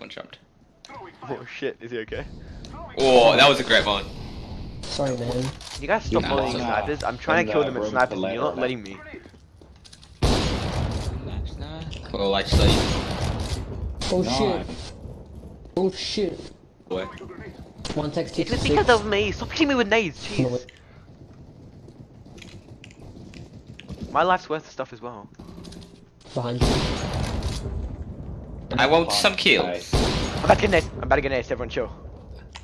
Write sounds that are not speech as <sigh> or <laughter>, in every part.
one jumped. Oh shit, is he okay? Oh, that was a great one. Sorry, man. You guys stop Nah, following nah. snipers. I'm trying to From kill them the at room snipers to and you're not later, letting me. Well, actually, Oh Nice. shit. Oh shit. boy. One text It's six. because of me. Stop hitting me with nades. No, Jeez. My life's worth of stuff as well. Behind you. I want some kills. I'm about to get nades. I'm about to get nades. Everyone chill.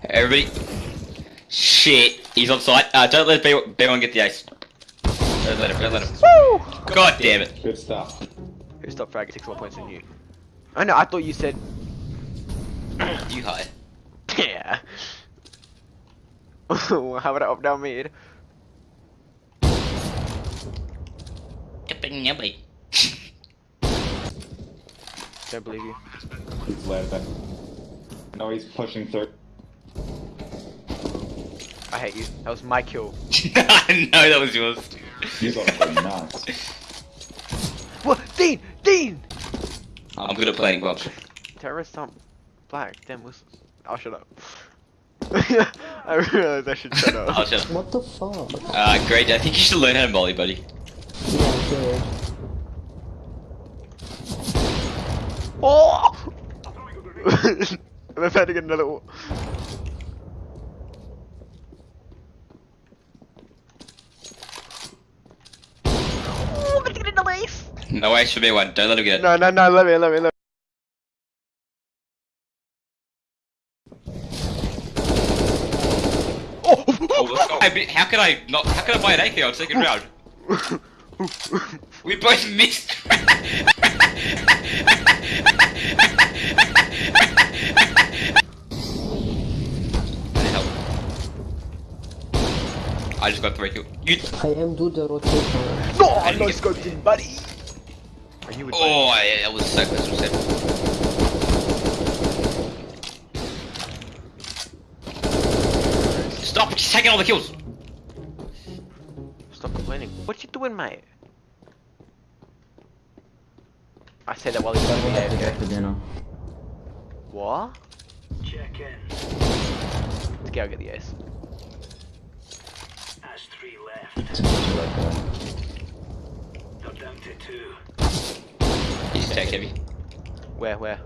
Everybody. Shit, he's on site. Uh, don't let B- B1 get the ace. Don't let him, don't let him. Woo! God damn it. Good stuff. Who stopped frag? Six more points than you. I know. I thought you said. <clears throat> You high. <laughs> Yeah. <laughs> How about I up down mid? Don't believe you. He's led them. No, he's pushing through. I hate you. That was my kill. <laughs> I know that was yours. You got to go nuts. What? Dean! Dean! I'm good at playing Bob. Terrorists aren't black. Damn whistles. I'll shut up. <laughs> I realized I should shut <laughs> up. I'll up. shut up. What the fuck? Uh, great. I think you should learn how to volley, buddy. Yeah, good. Oh! <laughs> I'm about to get another one. Oh, I'm about to get another ace! No ace for B1. Don't let him get it. No, no, no, let me, let me, let me. Oh! Oh, let's go. I mean, how can I not? How can I buy an AK on second round? <laughs> We both missed. <laughs> I just got three kills. You. I am do the rotation. no, I'm not scoping, buddy! Are you with Oh, yeah, that was so close to seven. Stop! Just taking all the kills. Stop complaining. What you doing, mate? I said that while he's going to be AFK. for dinner. What? Check in. Let's go get the ace. That's three left. It's actually like that. They're down to two. He's tech heavy. Where, where?